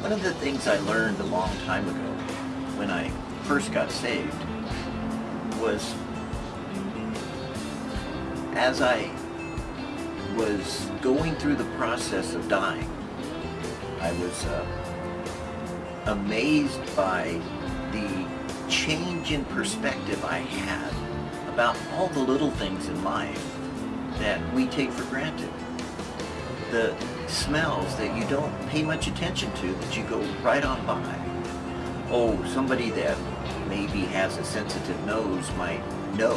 One of the things I learned a long time ago when I first got saved was as I was going through the process of dying, I was uh, amazed by the change in perspective I had about all the little things in life that we take for granted. The smells that you don't pay much attention to, that you go right on by. Oh, somebody that maybe has a sensitive nose might know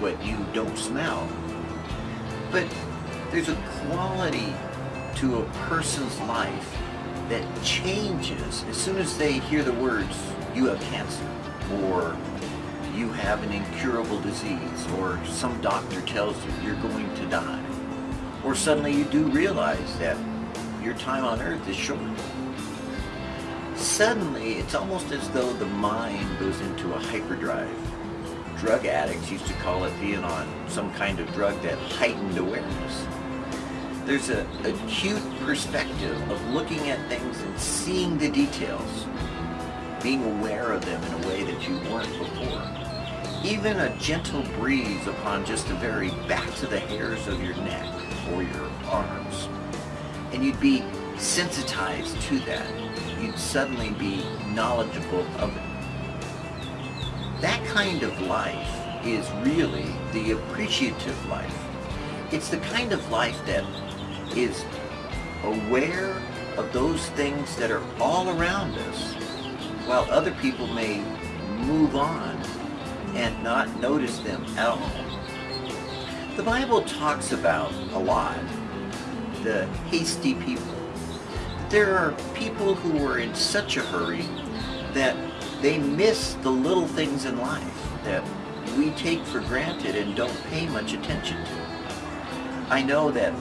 what you don't smell. But there's a quality to a person's life that changes as soon as they hear the words, you have cancer, or you have an incurable disease, or some doctor tells you you're going to die. Or suddenly you do realize that your time on earth is short. Suddenly, it's almost as though the mind goes into a hyperdrive. Drug addicts used to call it being on some kind of drug that heightened awareness. There's an acute perspective of looking at things and seeing the details, being aware of them in a way that you weren't before. Even a gentle breeze upon just the very backs of the hairs of your neck or your arms and you'd be sensitized to that. You'd suddenly be knowledgeable of it. That kind of life is really the appreciative life. It's the kind of life that is aware of those things that are all around us, while other people may move on and not notice them at all. The Bible talks about a lot the hasty people. There are people who are in such a hurry that they miss the little things in life that we take for granted and don't pay much attention to. I know that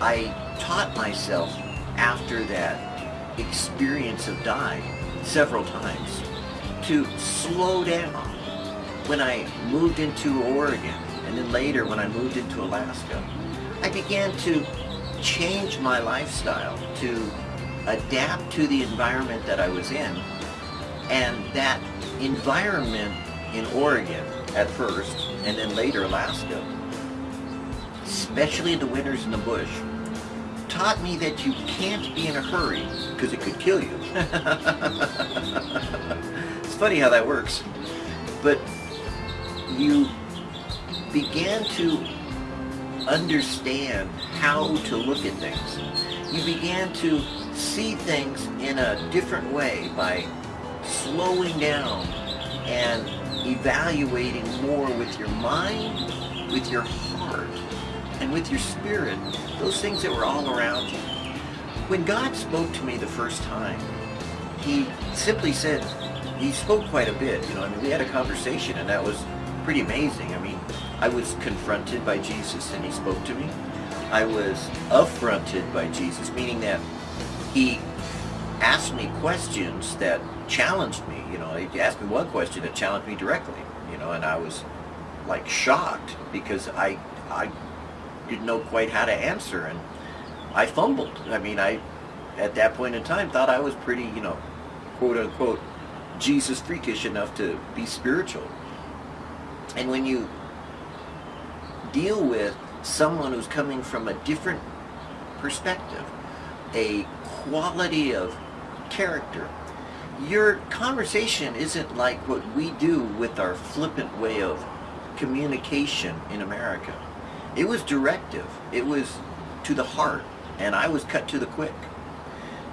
I taught myself after that experience of dying several times to slow down when I moved into Oregon and then later when I moved into Alaska. I began to change my lifestyle to adapt to the environment that I was in. And that environment in Oregon at first, and then later Alaska, especially the winters in the bush, taught me that you can't be in a hurry because it could kill you. it's funny how that works. But you began to understand how to look at things. You began to see things in a different way by slowing down and evaluating more with your mind, with your heart, and with your spirit, those things that were all around you. When God spoke to me the first time, he simply said, he spoke quite a bit, you know, I mean, we had a conversation and that was pretty amazing. I mean, I was confronted by Jesus and he spoke to me. I was affronted by Jesus, meaning that he asked me questions that challenged me. You know, he asked me one question that challenged me directly, you know, and I was like shocked because I, I didn't know quite how to answer and I fumbled. I mean, I, at that point in time, thought I was pretty, you know, quote unquote, Jesus freakish enough to be spiritual. And when you deal with someone who's coming from a different perspective, a quality of character. Your conversation isn't like what we do with our flippant way of communication in America. It was directive. It was to the heart, and I was cut to the quick.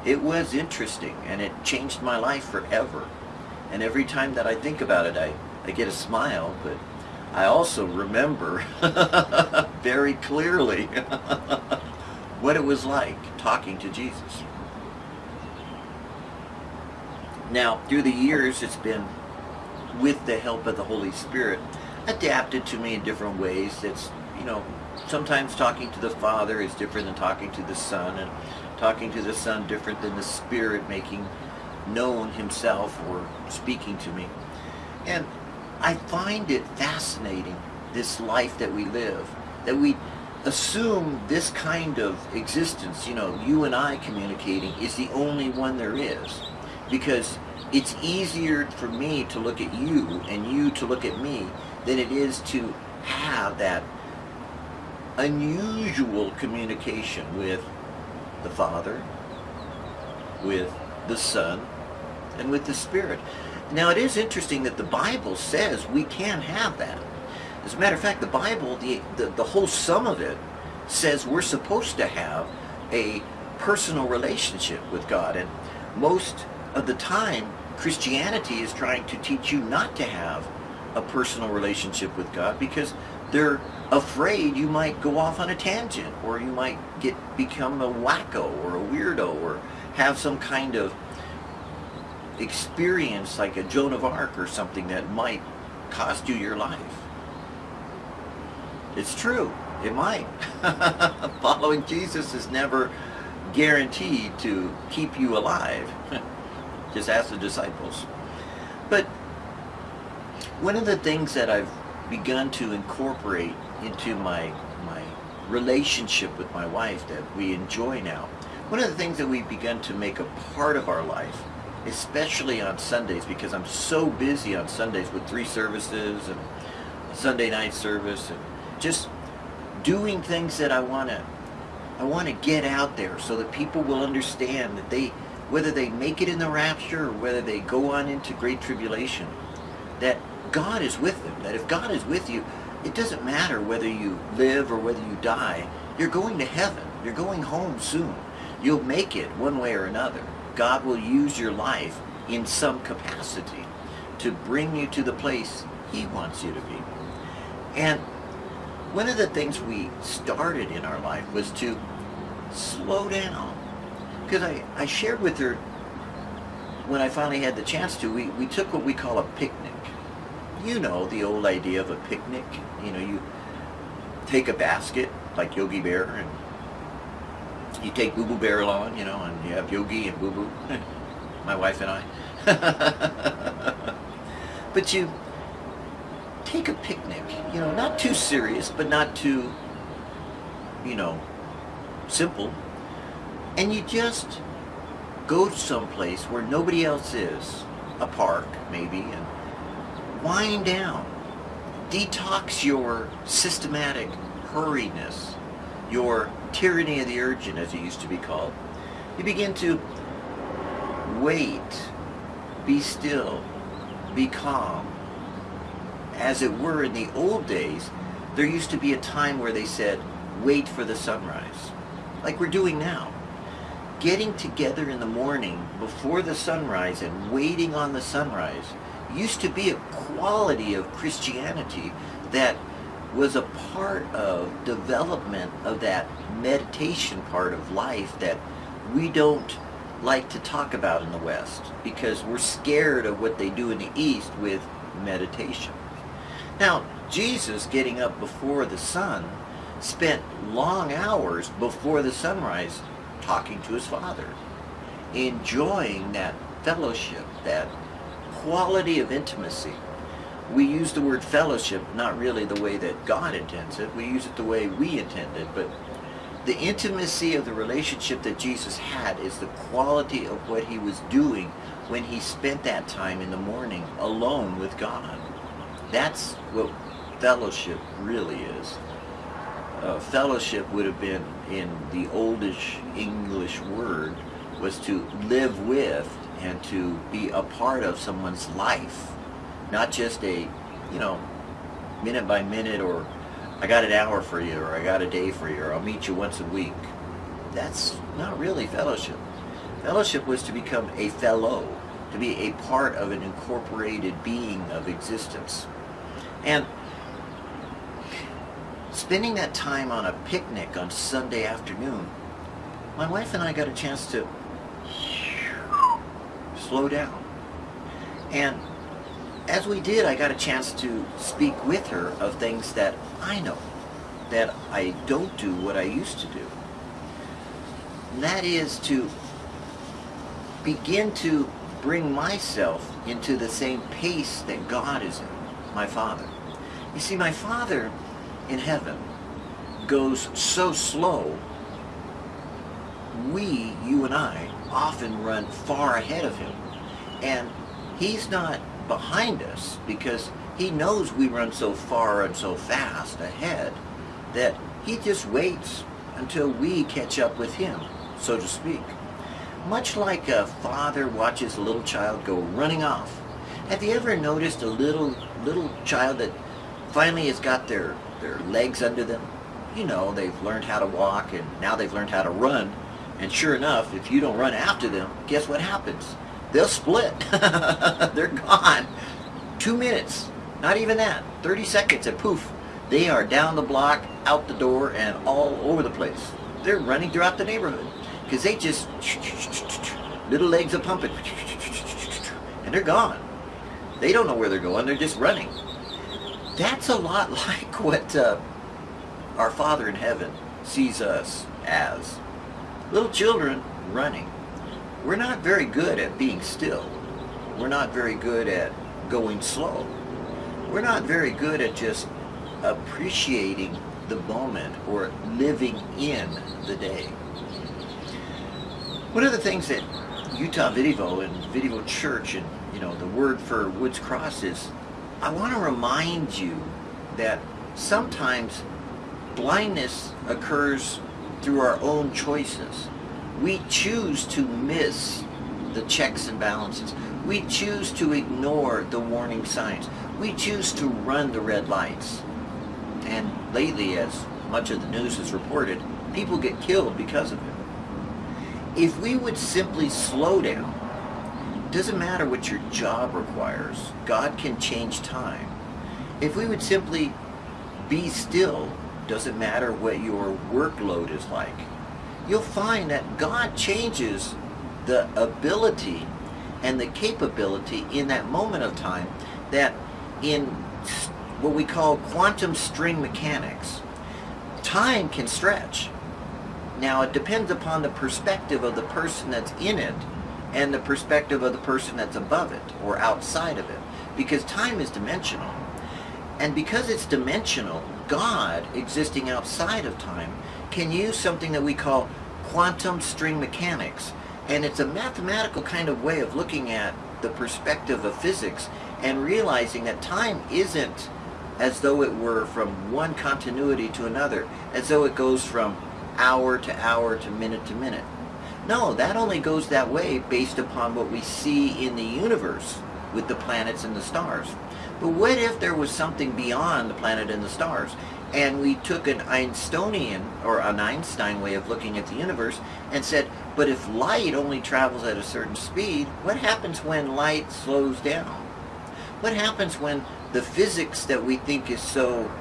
It was interesting, and it changed my life forever. And every time that I think about it, I, I get a smile, but I also remember very clearly what it was like talking to Jesus. Now, through the years, it's been with the help of the Holy Spirit, adapted to me in different ways. It's, you know, sometimes talking to the Father is different than talking to the Son, and talking to the Son different than the Spirit making known himself or speaking to me. And I find it fascinating, this life that we live, that we assume this kind of existence, you know, you and I communicating, is the only one there is. Because it's easier for me to look at you and you to look at me than it is to have that unusual communication with the Father, with the Son, and with the Spirit. Now it is interesting that the Bible says we can have that. As a matter of fact, the Bible, the, the, the whole sum of it, says we're supposed to have a personal relationship with God. And most of the time, Christianity is trying to teach you not to have a personal relationship with God because they're afraid you might go off on a tangent or you might get become a wacko or a weirdo or have some kind of experience like a Joan of Arc or something that might cost you your life. It's true. It might. Following Jesus is never guaranteed to keep you alive. Just ask the disciples. But one of the things that I've begun to incorporate into my my relationship with my wife that we enjoy now, one of the things that we've begun to make a part of our life especially on Sundays because I'm so busy on Sundays with three services and Sunday night service and just doing things that I want to I want to get out there so that people will understand that they whether they make it in the rapture or whether they go on into great tribulation that God is with them that if God is with you it doesn't matter whether you live or whether you die you're going to heaven. You're going home soon. You'll make it one way or another God will use your life in some capacity to bring you to the place he wants you to be. And one of the things we started in our life was to slow down. Because I, I shared with her, when I finally had the chance to, we, we took what we call a picnic. You know the old idea of a picnic. You know, you take a basket, like Yogi Bear, and you take Boo Boo Bear along, you know, and you have Yogi and Boo Boo, my wife and I. but you take a picnic, you know, not too serious, but not too, you know, simple. And you just go to some place where nobody else is, a park maybe, and wind down. Detox your systematic hurriedness, your tyranny of the urgent, as it used to be called. You begin to wait, be still, be calm. As it were in the old days, there used to be a time where they said, wait for the sunrise, like we're doing now. Getting together in the morning before the sunrise and waiting on the sunrise used to be a quality of Christianity that was a part of development of that meditation part of life that we don't like to talk about in the West because we're scared of what they do in the East with meditation. Now, Jesus getting up before the sun spent long hours before the sunrise talking to his Father, enjoying that fellowship, that quality of intimacy we use the word fellowship not really the way that God intends it. We use it the way we intend it. But the intimacy of the relationship that Jesus had is the quality of what he was doing when he spent that time in the morning alone with God. That's what fellowship really is. Uh, fellowship would have been, in the oldish English word, was to live with and to be a part of someone's life not just a, you know, minute by minute or I got an hour for you or I got a day for you or I'll meet you once a week. That's not really fellowship. Fellowship was to become a fellow, to be a part of an incorporated being of existence. And spending that time on a picnic on Sunday afternoon, my wife and I got a chance to slow down And as we did, I got a chance to speak with her of things that I know, that I don't do what I used to do. And that is to begin to bring myself into the same pace that God is in, my Father. You see, my Father in heaven goes so slow, we, you and I, often run far ahead of him. And he's not behind us because he knows we run so far and so fast ahead that he just waits until we catch up with him, so to speak. Much like a father watches a little child go running off. Have you ever noticed a little little child that finally has got their, their legs under them? You know, they've learned how to walk and now they've learned how to run. And sure enough, if you don't run after them, guess what happens? They'll split. They're gone. Two minutes. Not even that. 30 seconds and poof. They are down the block, out the door, and all over the place. They're running throughout the neighborhood. Because they just, little legs are pumping. And they're gone. They don't know where they're going. They're just running. That's a lot like what uh, our Father in heaven sees us as. Little children running. We're not very good at being still. We're not very good at going slow. We're not very good at just appreciating the moment or living in the day. One of the things that Utah Vidivo and Vidivo Church and you know the word for Woods Cross is I want to remind you that sometimes blindness occurs through our own choices. We choose to miss the checks and balances. We choose to ignore the warning signs. We choose to run the red lights. And lately, as much of the news has reported, people get killed because of it. If we would simply slow down, doesn't matter what your job requires, God can change time. If we would simply be still doesn't matter what your workload is like. You'll find that God changes the ability and the capability in that moment of time that in what we call quantum string mechanics, time can stretch. Now it depends upon the perspective of the person that's in it and the perspective of the person that's above it or outside of it because time is dimensional. And because it's dimensional, God, existing outside of time, can use something that we call quantum string mechanics. And it's a mathematical kind of way of looking at the perspective of physics and realizing that time isn't as though it were from one continuity to another, as though it goes from hour to hour to minute to minute. No, that only goes that way based upon what we see in the universe with the planets and the stars. But what if there was something beyond the planet and the stars? And we took an Einsteinian, or an Einstein way of looking at the universe, and said, but if light only travels at a certain speed, what happens when light slows down? What happens when the physics that we think is so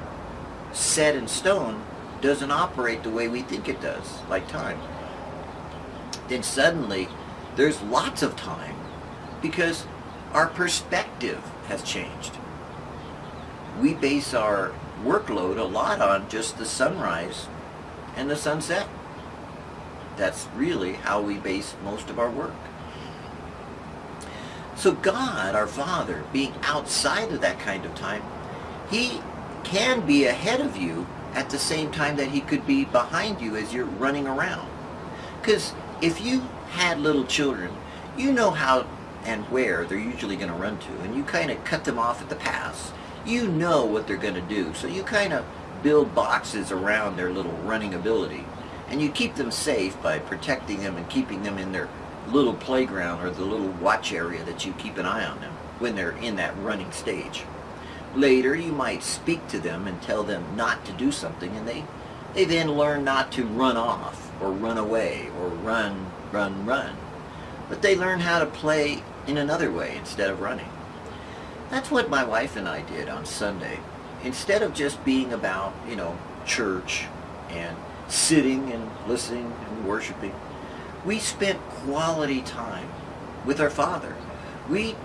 set in stone doesn't operate the way we think it does, like time? Then suddenly, there's lots of time because our perspective has changed we base our workload a lot on just the sunrise and the sunset. That's really how we base most of our work. So God, our Father, being outside of that kind of time, He can be ahead of you at the same time that He could be behind you as you're running around. Because if you had little children, you know how and where they're usually going to run to, and you kind of cut them off at the pass you know what they're going to do. So you kind of build boxes around their little running ability. And you keep them safe by protecting them and keeping them in their little playground or the little watch area that you keep an eye on them when they're in that running stage. Later, you might speak to them and tell them not to do something, and they, they then learn not to run off or run away or run, run, run. But they learn how to play in another way instead of running. That's what my wife and I did on Sunday. Instead of just being about, you know, church and sitting and listening and worshiping, we spent quality time with our Father. We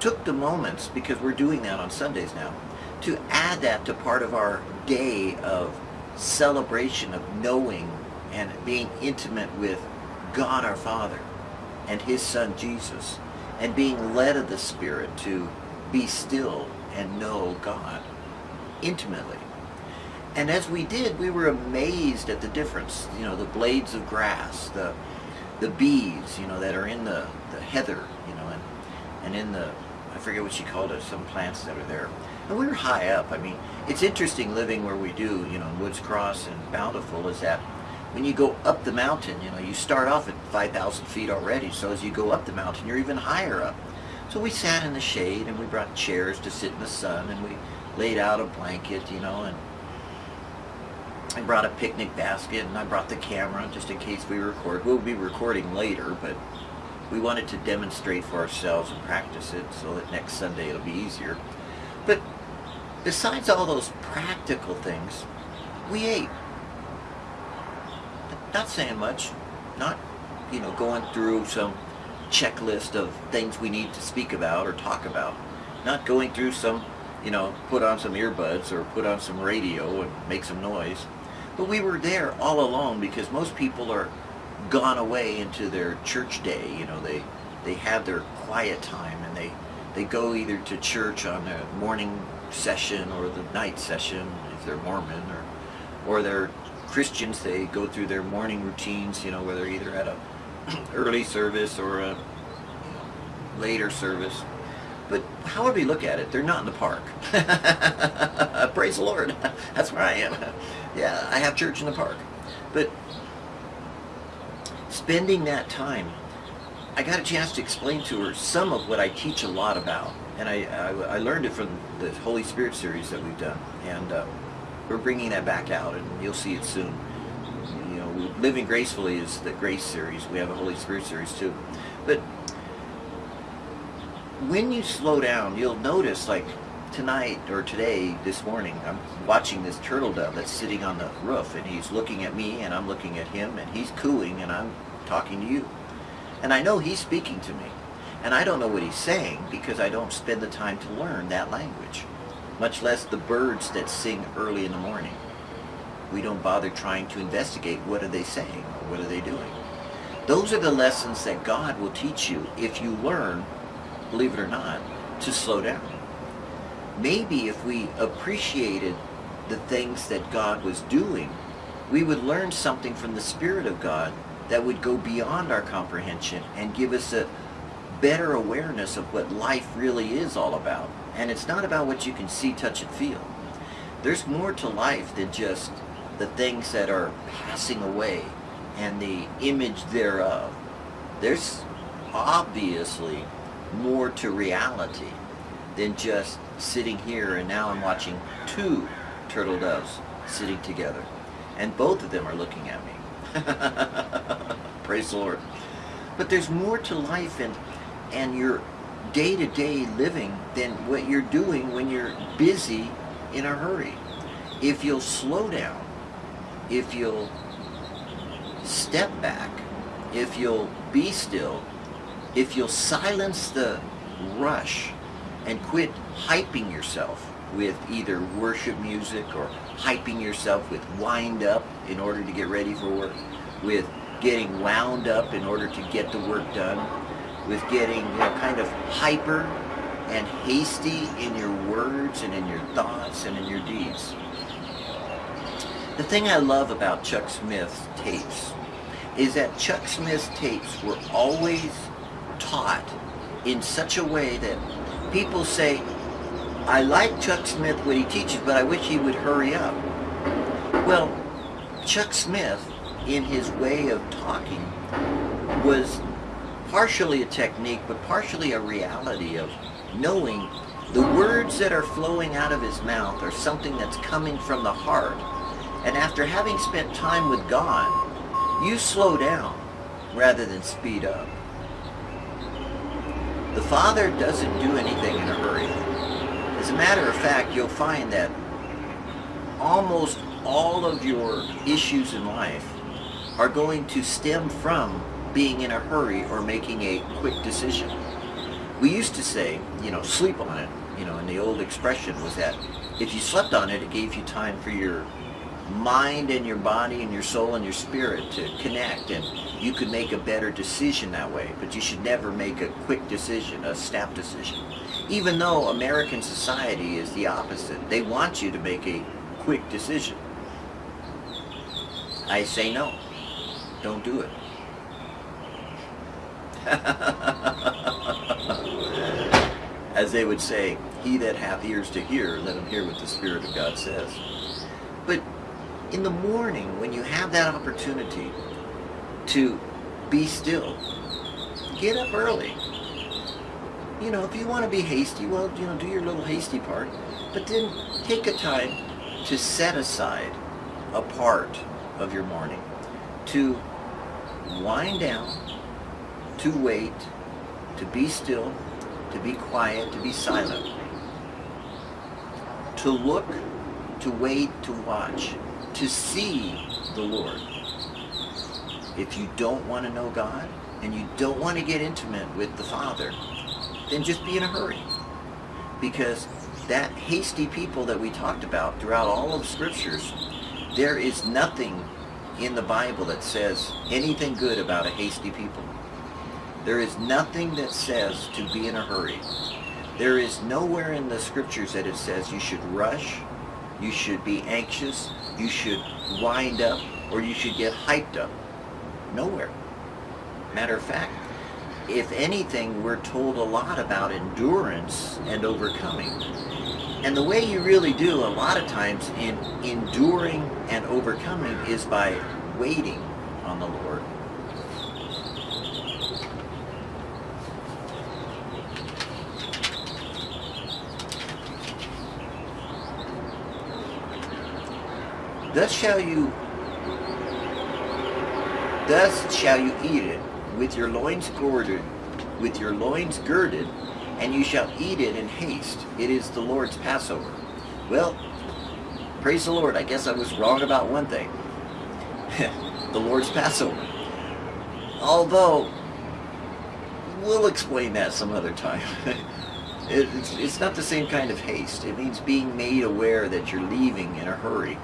took the moments, because we're doing that on Sundays now, to add that to part of our day of celebration of knowing and being intimate with God our Father and His Son Jesus and being led of the Spirit to be still and know God intimately. And as we did, we were amazed at the difference. You know, the blades of grass, the the bees, you know, that are in the, the heather, you know, and, and in the, I forget what she called it, some plants that are there. And we were high up. I mean, it's interesting living where we do, you know, in Woods Cross and Bountiful is that when you go up the mountain, you know, you start off at 5,000 feet already. So as you go up the mountain, you're even higher up. So we sat in the shade and we brought chairs to sit in the sun and we laid out a blanket, you know, and I brought a picnic basket and I brought the camera just in case we record. We'll be recording later, but we wanted to demonstrate for ourselves and practice it so that next Sunday it'll be easier. But besides all those practical things, we ate. Not saying much, not, you know, going through some checklist of things we need to speak about or talk about. Not going through some, you know, put on some earbuds or put on some radio and make some noise. But we were there all along because most people are gone away into their church day. You know, they they have their quiet time and they they go either to church on the morning session or the night session if they're Mormon or or they're Christians. They go through their morning routines. You know, where they're either at a early service or a later service. But however you look at it, they're not in the park. Praise the Lord. That's where I am. Yeah, I have church in the park. But spending that time, I got a chance to explain to her some of what I teach a lot about. And I, I, I learned it from the Holy Spirit series that we've done. And uh, we're bringing that back out, and you'll see it soon. Living Gracefully is the Grace series. We have a Holy Spirit series too. But when you slow down, you'll notice like tonight or today, this morning, I'm watching this turtle dove that's sitting on the roof and he's looking at me and I'm looking at him and he's cooing and I'm talking to you. And I know he's speaking to me. And I don't know what he's saying because I don't spend the time to learn that language, much less the birds that sing early in the morning. We don't bother trying to investigate what are they saying or what are they doing. Those are the lessons that God will teach you if you learn believe it or not, to slow down. Maybe if we appreciated the things that God was doing, we would learn something from the Spirit of God that would go beyond our comprehension and give us a better awareness of what life really is all about. And it's not about what you can see, touch, and feel. There's more to life than just the things that are passing away and the image thereof. There's obviously more to reality than just sitting here and now I'm watching two turtle doves sitting together and both of them are looking at me. Praise the Lord. But there's more to life and, and your day-to-day -day living than what you're doing when you're busy in a hurry. If you'll slow down, if you'll step back, if you'll be still, if you'll silence the rush and quit hyping yourself with either worship music or hyping yourself with wind up in order to get ready for work, with getting wound up in order to get the work done, with getting you know, kind of hyper and hasty in your words and in your thoughts and in your deeds. The thing I love about Chuck Smith's tapes is that Chuck Smith's tapes were always taught in such a way that people say, I like Chuck Smith when he teaches, but I wish he would hurry up. Well, Chuck Smith, in his way of talking, was partially a technique, but partially a reality of knowing the words that are flowing out of his mouth are something that's coming from the heart. And after having spent time with God, you slow down rather than speed up. The Father doesn't do anything in a hurry. As a matter of fact, you'll find that almost all of your issues in life are going to stem from being in a hurry or making a quick decision. We used to say, you know, sleep on it, you know, and the old expression was that if you slept on it, it gave you time for your mind and your body and your soul and your spirit to connect and you could make a better decision that way. But you should never make a quick decision, a snap decision. Even though American society is the opposite. They want you to make a quick decision. I say no. Don't do it. As they would say, he that hath ears to hear, let him hear what the Spirit of God says. In the morning, when you have that opportunity to be still, get up early. You know, if you want to be hasty, well, you know, do your little hasty part. But then take a time to set aside a part of your morning to wind down, to wait, to be still, to be quiet, to be silent, to look, to wait, to watch, to see the Lord. If you don't want to know God and you don't want to get intimate with the Father, then just be in a hurry. Because that hasty people that we talked about throughout all of the scriptures, there is nothing in the Bible that says anything good about a hasty people. There is nothing that says to be in a hurry. There is nowhere in the scriptures that it says you should rush, you should be anxious, you should wind up, or you should get hyped up. Nowhere. Matter of fact, if anything, we're told a lot about endurance and overcoming. And the way you really do a lot of times in enduring and overcoming is by waiting on the Lord. Thus shall you thus shall you eat it with your loins girded with your loins girded and you shall eat it in haste. It is the Lord's Passover. Well, praise the Lord. I guess I was wrong about one thing. the Lord's Passover. Although, we'll explain that some other time. it's, it's not the same kind of haste. It means being made aware that you're leaving in a hurry.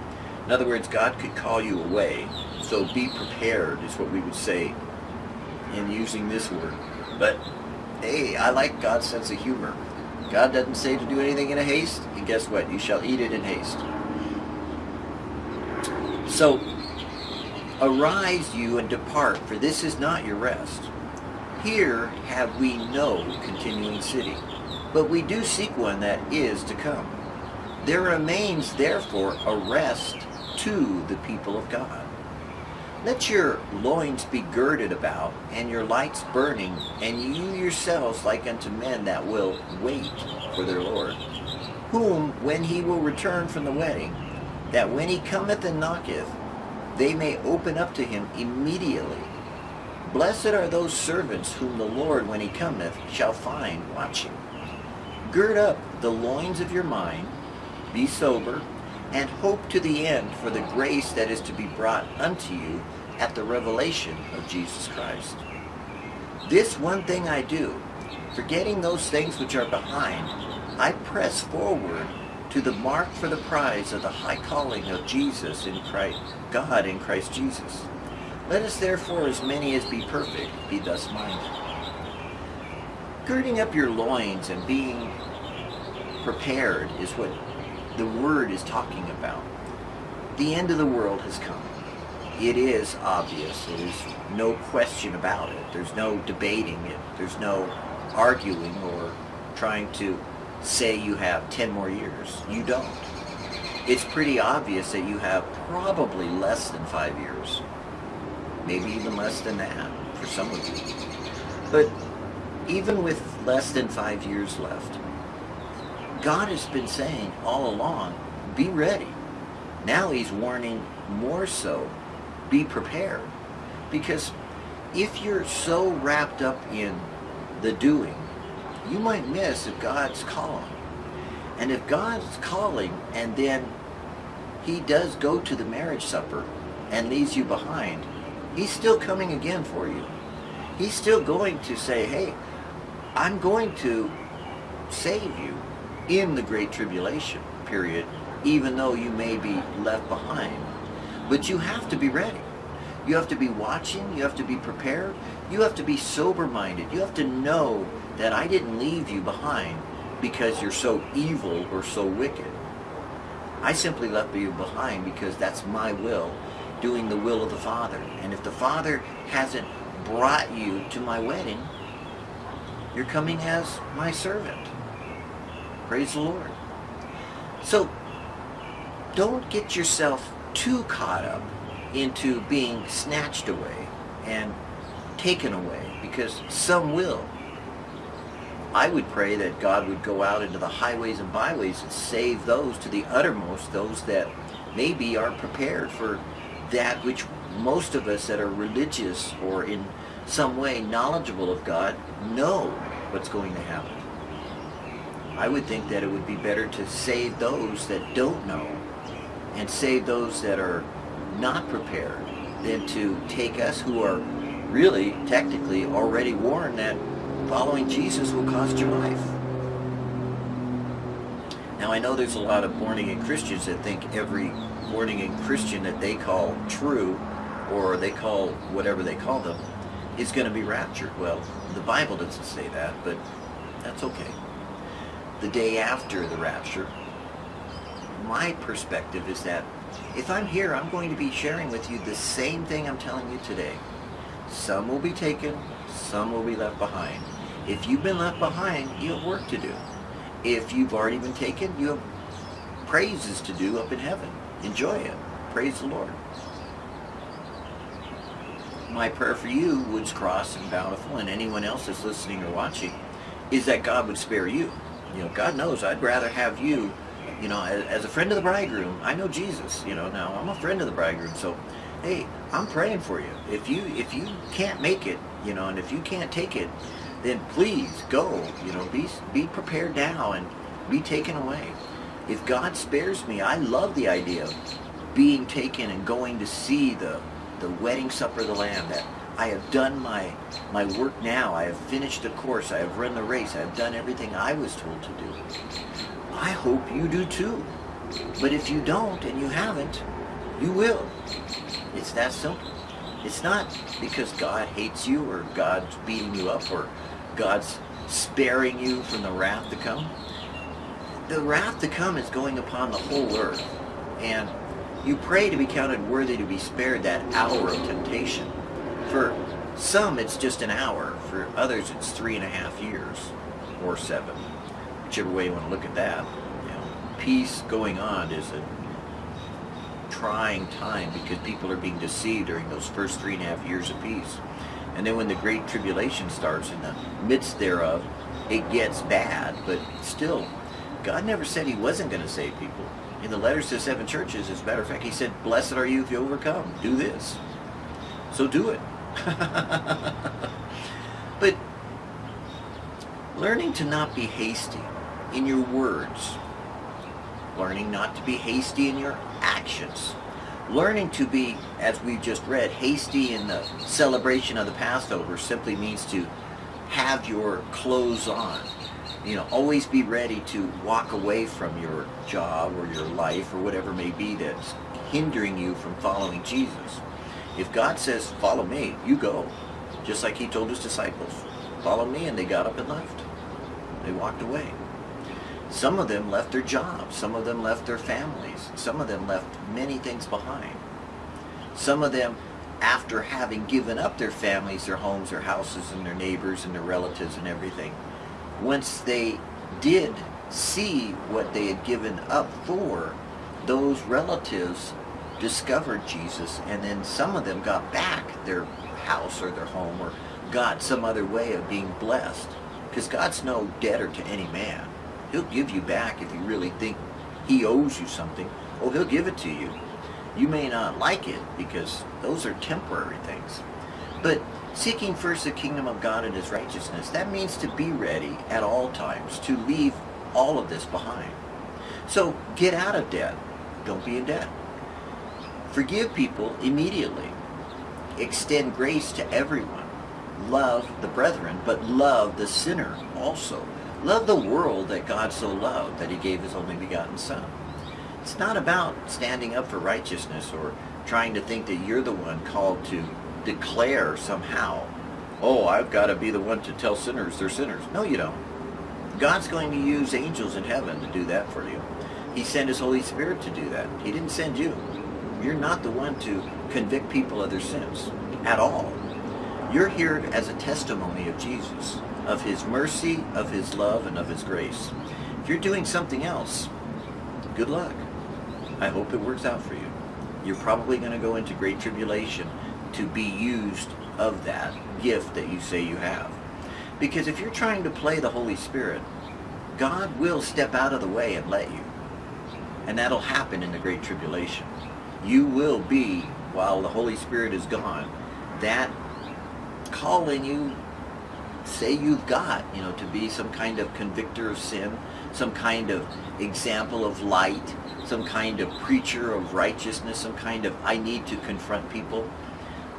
In other words, God could call you away. So be prepared is what we would say in using this word. But hey, I like God's sense of humor. God doesn't say to do anything in a haste, and guess what? You shall eat it in haste. So, arise you and depart, for this is not your rest. Here have we no continuing city, but we do seek one that is to come. There remains therefore a rest to the people of God. Let your loins be girded about, and your lights burning, and you yourselves like unto men that will wait for their Lord, whom when he will return from the wedding, that when he cometh and knocketh, they may open up to him immediately. Blessed are those servants whom the Lord, when he cometh, shall find watching. Gird up the loins of your mind, be sober, and hope to the end for the grace that is to be brought unto you at the revelation of Jesus Christ. This one thing I do, forgetting those things which are behind, I press forward to the mark for the prize of the high calling of Jesus in Christ, God in Christ Jesus. Let us therefore, as many as be perfect, be thus minded. Girding up your loins and being prepared is what the word is talking about. The end of the world has come. It is obvious. There's no question about it. There's no debating it. There's no arguing or trying to say you have 10 more years. You don't. It's pretty obvious that you have probably less than five years. Maybe even less than that for some of you. But even with less than five years left, God has been saying all along, be ready. Now he's warning more so, be prepared. Because if you're so wrapped up in the doing, you might miss if God's calling. And if God's calling and then he does go to the marriage supper and leaves you behind, he's still coming again for you. He's still going to say, hey, I'm going to save you in the Great Tribulation period, even though you may be left behind. But you have to be ready. You have to be watching. You have to be prepared. You have to be sober-minded. You have to know that I didn't leave you behind because you're so evil or so wicked. I simply left you behind because that's my will, doing the will of the Father. And if the Father hasn't brought you to my wedding, you're coming as my servant. Praise the Lord. So, don't get yourself too caught up into being snatched away and taken away, because some will. I would pray that God would go out into the highways and byways and save those to the uttermost, those that maybe aren't prepared for that which most of us that are religious or in some way knowledgeable of God know what's going to happen. I would think that it would be better to save those that don't know and save those that are not prepared than to take us who are really, technically, already warned that following Jesus will cost your life. Now I know there's a lot of born-again Christians that think every born-again Christian that they call true, or they call whatever they call them, is going to be raptured. Well, the Bible doesn't say that, but that's okay. The day after the rapture, my perspective is that if I'm here, I'm going to be sharing with you the same thing I'm telling you today. Some will be taken, some will be left behind. If you've been left behind, you have work to do. If you've already been taken, you have praises to do up in heaven. Enjoy it. Praise the Lord. My prayer for you, Woods Cross and Bountiful, and anyone else that's listening or watching, is that God would spare you. You know, God knows I'd rather have you, you know, as, as a friend of the bridegroom. I know Jesus, you know, now I'm a friend of the bridegroom, so hey, I'm praying for you. If you if you can't make it, you know, and if you can't take it, then please go. You know, be be prepared now and be taken away. If God spares me, I love the idea of being taken and going to see the the wedding supper of the Lamb. That I have done my my work now. I have finished the course. I have run the race. I have done everything I was told to do. I hope you do too. But if you don't and you haven't, you will. It's that simple. It's not because God hates you or God's beating you up or God's sparing you from the wrath to come. The wrath to come is going upon the whole earth. And you pray to be counted worthy to be spared that hour of temptation. For some, it's just an hour. For others, it's three and a half years or seven. Whichever way you want to look at that. You know, peace going on is a trying time because people are being deceived during those first three and a half years of peace. And then when the Great Tribulation starts in the midst thereof, it gets bad, but still, God never said he wasn't going to save people. In the letters to the seven churches, as a matter of fact, he said, blessed are you if you overcome. Do this. So do it. but learning to not be hasty in your words, learning not to be hasty in your actions, learning to be, as we've just read, hasty in the celebration of the Passover simply means to have your clothes on. You know, always be ready to walk away from your job or your life or whatever may be that's hindering you from following Jesus. If God says, follow me, you go. Just like he told his disciples, follow me, and they got up and left. They walked away. Some of them left their jobs. Some of them left their families. Some of them left many things behind. Some of them, after having given up their families, their homes, their houses, and their neighbors, and their relatives, and everything, once they did see what they had given up for, those relatives discovered Jesus, and then some of them got back their house or their home or got some other way of being blessed. Because God's no debtor to any man. He'll give you back if you really think he owes you something. Oh, he'll give it to you. You may not like it because those are temporary things. But seeking first the kingdom of God and his righteousness, that means to be ready at all times, to leave all of this behind. So get out of debt. Don't be in debt. Forgive people immediately. Extend grace to everyone. love the brethren, but love the sinner also. Love the world that God so loved that he gave his only begotten Son. It's not about standing up for righteousness or trying to think that you're the one called to declare somehow, oh, I've got to be the one to tell sinners they're sinners. No, you don't. God's going to use angels in heaven to do that for you. He sent his Holy Spirit to do that. He didn't send you. You're not the one to convict people of their sins at all. You're here as a testimony of Jesus, of his mercy, of his love, and of his grace. If you're doing something else, good luck. I hope it works out for you. You're probably going to go into great tribulation to be used of that gift that you say you have. Because if you're trying to play the Holy Spirit, God will step out of the way and let you. And that'll happen in the Great Tribulation. You will be, while the Holy Spirit is gone, that calling you say you've got, you know, to be some kind of convictor of sin, some kind of example of light, some kind of preacher of righteousness, some kind of I need to confront people.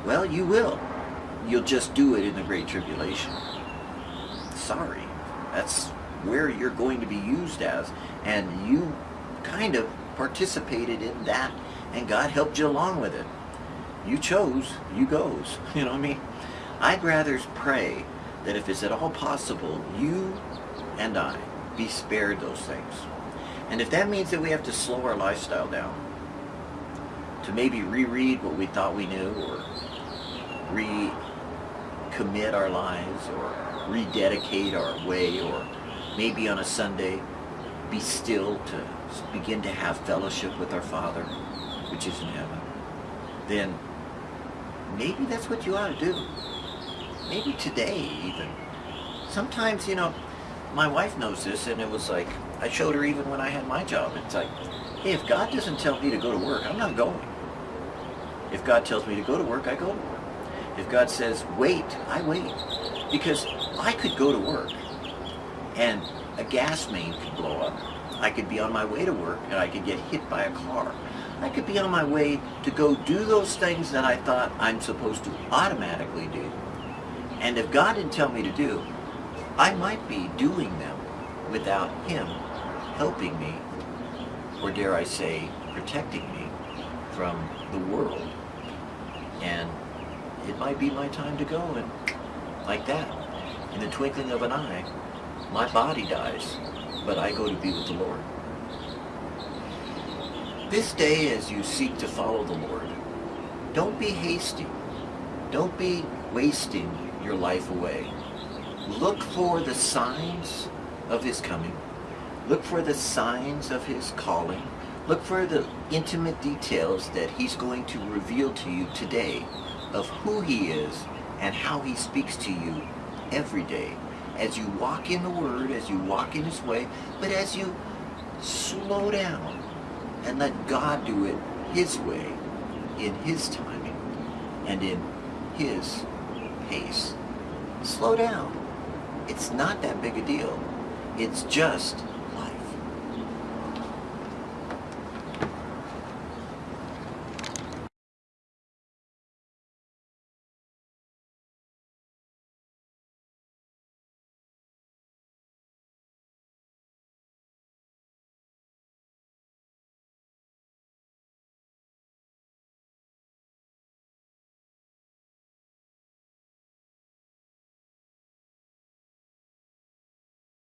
Well, you will. You'll just do it in the Great Tribulation. Sorry. That's where you're going to be used as. And you kind of participated in that, and God helped you along with it. You chose, you goes. You know what I mean? I'd rather pray that if it's at all possible, you and I be spared those things. And if that means that we have to slow our lifestyle down, to maybe reread what we thought we knew, or recommit our lives, or rededicate our way, or maybe on a Sunday be still to begin to have fellowship with our Father, which is in heaven, then maybe that's what you ought to do. Maybe today even. Sometimes, you know, my wife knows this and it was like, I showed her even when I had my job. It's like, hey, if God doesn't tell me to go to work, I'm not going. If God tells me to go to work, I go to work. If God says, wait, I wait. Because I could go to work and a gas main could blow up. I could be on my way to work and I could get hit by a car. I could be on my way to go do those things that I thought I'm supposed to automatically do. And if God didn't tell me to do, I might be doing them without Him helping me, or dare I say, protecting me from the world. And it might be my time to go, and like that, in the twinkling of an eye, my body dies, but I go to be with the Lord. This day, as you seek to follow the Lord, don't be hasty. Don't be wasting your life away. Look for the signs of his coming. Look for the signs of his calling. Look for the intimate details that he's going to reveal to you today of who he is and how he speaks to you every day as you walk in the Word, as you walk in His way, but as you slow down and let God do it His way, in His timing, and in His pace. Slow down. It's not that big a deal. It's just